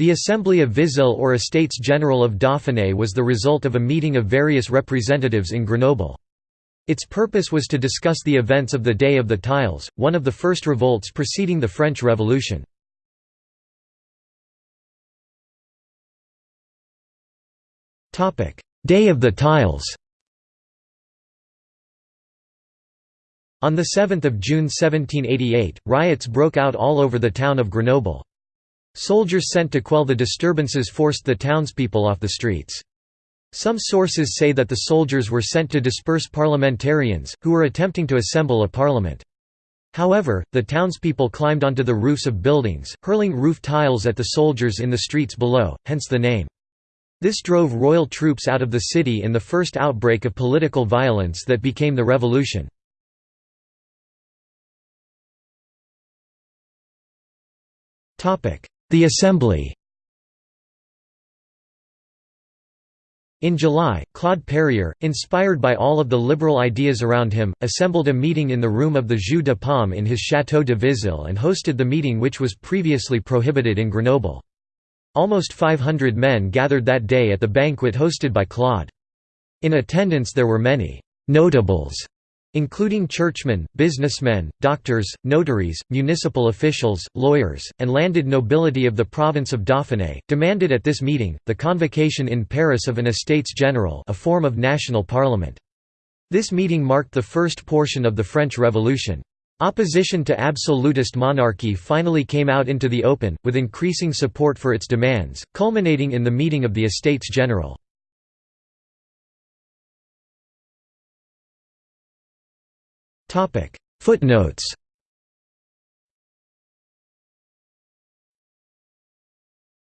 The Assembly of Vizille or Estates General of Dauphiné was the result of a meeting of various representatives in Grenoble. Its purpose was to discuss the events of the Day of the Tiles, one of the first revolts preceding the French Revolution. Day of the Tiles On 7 June 1788, riots broke out all over the town of Grenoble. Soldiers sent to quell the disturbances forced the townspeople off the streets. Some sources say that the soldiers were sent to disperse parliamentarians, who were attempting to assemble a parliament. However, the townspeople climbed onto the roofs of buildings, hurling roof tiles at the soldiers in the streets below, hence the name. This drove royal troops out of the city in the first outbreak of political violence that became the revolution. The Assembly In July, Claude Perier, inspired by all of the liberal ideas around him, assembled a meeting in the room of the Jeu de Paume in his Château de Vizille and hosted the meeting which was previously prohibited in Grenoble. Almost 500 men gathered that day at the banquet hosted by Claude. In attendance there were many «notables» including churchmen, businessmen, doctors, notaries, municipal officials, lawyers, and landed nobility of the province of Dauphiné, demanded at this meeting, the convocation in Paris of an Estates General a form of national parliament. This meeting marked the first portion of the French Revolution. Opposition to absolutist monarchy finally came out into the open, with increasing support for its demands, culminating in the meeting of the Estates General. Footnotes